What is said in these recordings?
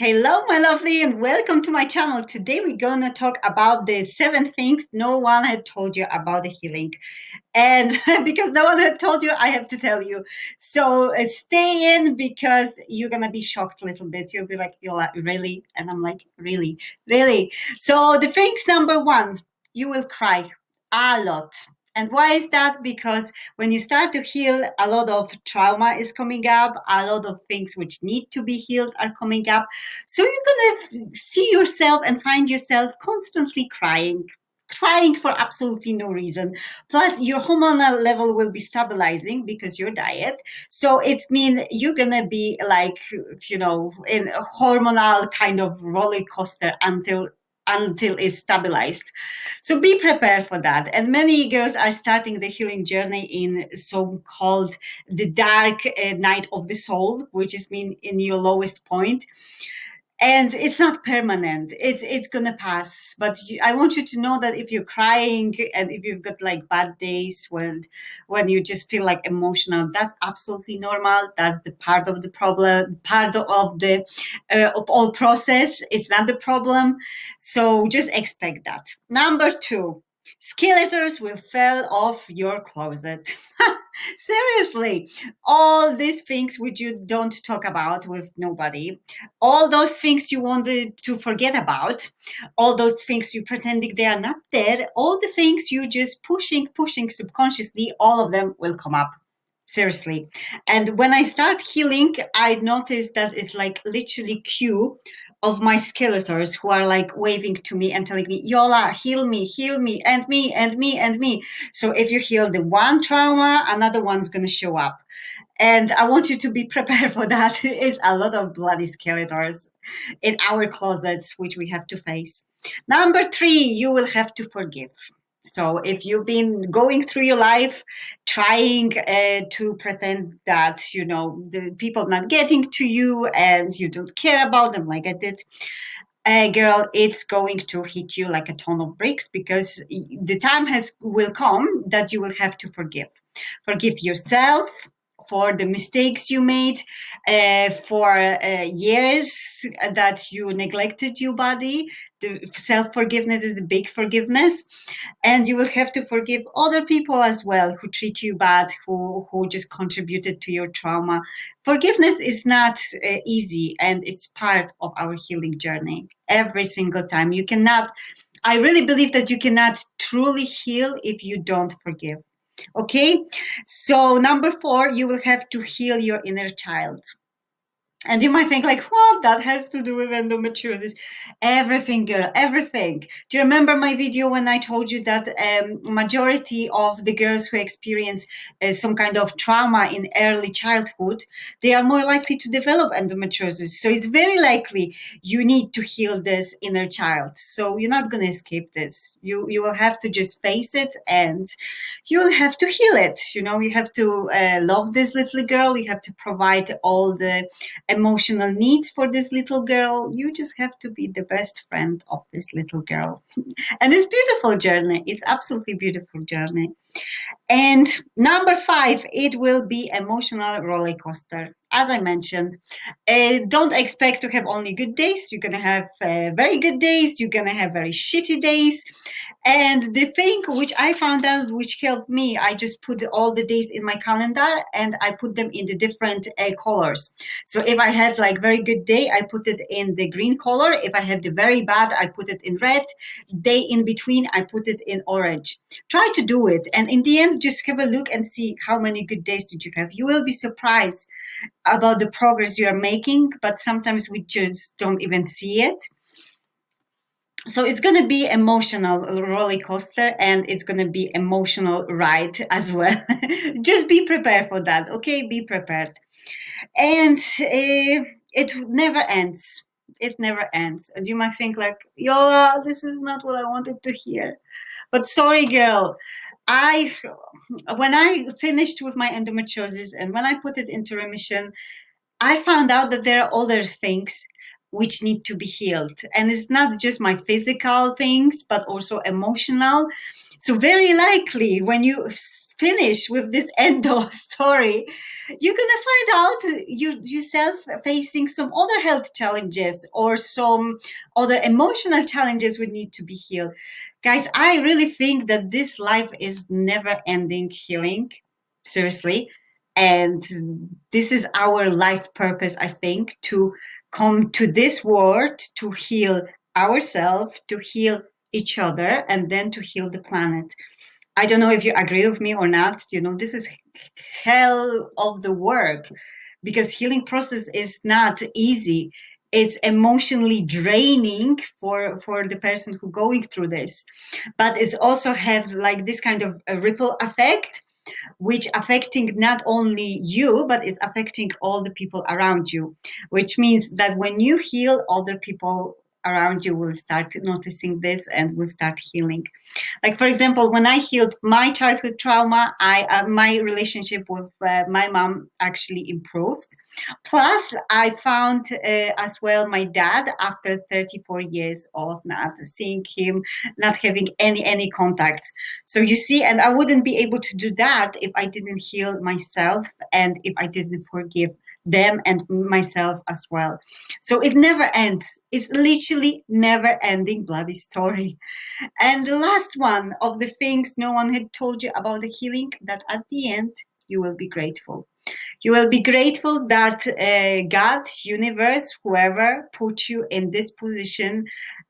Hello, my lovely, and welcome to my channel. Today we're going to talk about the seven things no one had told you about the healing. And because no one had told you, I have to tell you. So uh, stay in because you're going to be shocked a little bit. You'll be like, like, really? And I'm like, really? Really? So the things number one, you will cry a lot and why is that? Because when you start to heal, a lot of trauma is coming up, a lot of things which need to be healed are coming up. So you're going to see yourself and find yourself constantly crying, crying for absolutely no reason. Plus, your hormonal level will be stabilizing because your diet. So it's mean you're gonna be like, you know, in a hormonal kind of roller coaster until until it's stabilized. So be prepared for that. And many girls are starting the healing journey in so-called the dark uh, night of the soul, which is mean in your lowest point and it's not permanent. It's it's gonna pass. But i want you to know that if you're crying and if you've got like bad days when when you just feel like emotional that's absolutely normal. That's the part of the problem part of the uh, of all process. It's not the problem. So just expect that. Number two skeletons will fall off your closet. Seriously all these things which you don't talk about with nobody all those things you wanted to forget about all those things you pretending they are not there all the things you just pushing pushing subconsciously all of them will come up. Seriously. And when i start healing i notice that it's like literally queue of my skeletons who are like waving to me and telling me, Yola, heal me, heal me, and me, and me, and me. So if you heal the one trauma, another one's going to show up. And I want you to be prepared for that. It's a lot of bloody skeletons in our closets, which we have to face. Number three, you will have to forgive. So if you've been going through your life trying uh, to pretend that, you know, the people not getting to you and you don't care about them like I did, uh, girl, it's going to hit you like a ton of bricks because the time has will come that you will have to forgive. Forgive yourself, for the mistakes you made, uh, for uh, years that you neglected your body. The self-forgiveness is a big forgiveness. And you will have to forgive other people as well who treat you bad, who, who just contributed to your trauma. Forgiveness is not uh, easy and it's part of our healing journey every single time. You cannot, I really believe that you cannot truly heal if you don't forgive Okay, so number four, you will have to heal your inner child. And you might think like, what that has to do with endometriosis? Everything, girl, everything. Do you remember my video when I told you that um, majority of the girls who experience uh, some kind of trauma in early childhood, they are more likely to develop endometriosis. So it's very likely you need to heal this inner child. So you're not going to escape this. You, you will have to just face it and you will have to heal it. You know, you have to uh, love this little girl. You have to provide all the emotional needs for this little girl. You just have to be the best friend of this little girl. and it's beautiful journey. It's absolutely beautiful journey. And number five, it will be emotional roller coaster as I mentioned, uh, don't expect to have only good days. You're to have uh, very good days. You're going to have very shitty days. And the thing which I found out, which helped me, I just put all the days in my calendar and I put them in the different uh, colors. So if I had like very good day, I put it in the green color. If I had the very bad, I put it in red. Day in between, I put it in orange. Try to do it. And in the end, just have a look and see how many good days did you have. You will be surprised about the progress you are making, but sometimes we just don't even see it. So it's going to be emotional roller coaster and it's going to be emotional ride as well. just be prepared for that. Okay, be prepared. And uh, it never ends. It never ends. And you might think like, Yola, this is not what I wanted to hear. But sorry, girl. I, when I finished with my endometriosis and when I put it into remission, I found out that there are other things which need to be healed. And it's not just my physical things, but also emotional. So very likely when you finish with this endo story, you're gonna find out you yourself facing some other health challenges or some other emotional challenges would need to be healed. Guys, I really think that this life is never ending healing. Seriously. And this is our life purpose, I think, to come to this world to heal ourselves, to heal each other, and then to heal the planet. I don't know if you agree with me or not. You know, this is hell of the work because healing process is not easy. It's emotionally draining for for the person who going through this, but it's also have like this kind of ripple effect which affecting not only you but is affecting all the people around you which means that when you heal other people around you will start noticing this and will start healing. Like for example, when I healed my childhood trauma, I uh, my relationship with uh, my mom actually improved. Plus, I found uh, as well my dad after 34 years of not seeing him, not having any any contacts. So you see, and I wouldn't be able to do that if I didn't heal myself and if I didn't forgive them and myself as well. So it never ends. It's literally never ending bloody story. And the last one of the things no one had told you about the healing that at the end you will be grateful. You will be grateful that uh, God, universe, whoever put you in this position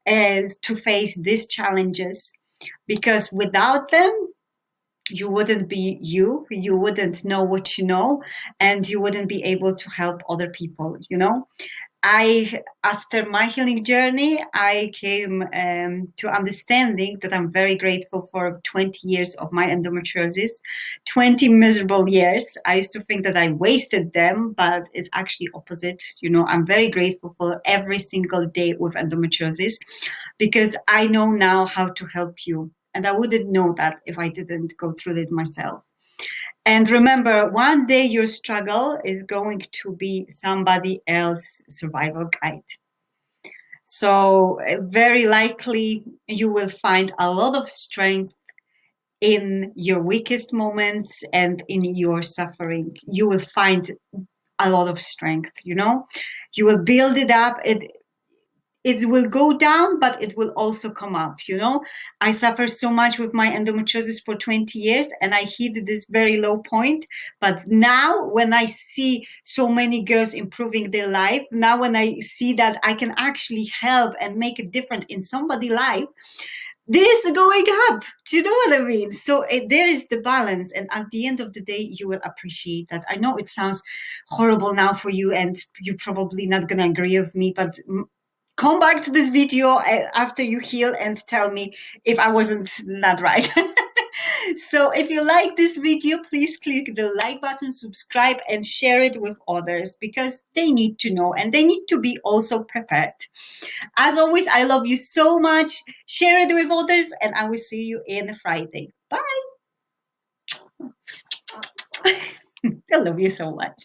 as uh, to face these challenges, because without them, you wouldn't be you you wouldn't know what you know and you wouldn't be able to help other people you know? I after my healing journey i came um, to understanding that i'm very grateful for 20 years of my endometriosis 20 miserable years. I used to think that i wasted them but it's actually opposite you know? I'm very grateful for every single day with endometriosis because i know now how to help you and I wouldn't know that if I didn't go through it myself. And remember, one day your struggle is going to be somebody else's survival guide. So eh, very likely you will find a lot of strength in your weakest moments and in your suffering. You will find a lot of strength, you know? You will build it up. It it will go down, but it will also come up. You know, I suffered so much with my endometriosis for 20 years and I hit this very low point. But now, when I see so many girls improving their life, now when I see that I can actually help and make a difference in somebody's life, this is going up. Do you know what I mean? So there is the balance. And at the end of the day, you will appreciate that. I know it sounds horrible now for you and you're probably not going to agree with me, but come back to this video uh, after you heal and tell me if I wasn't not right. so if you like this video, please click the like button, subscribe and share it with others because they need to know and they need to be also prepared. As always, I love you so much. Share it with others and I will see you in Friday. Bye. I love you so much.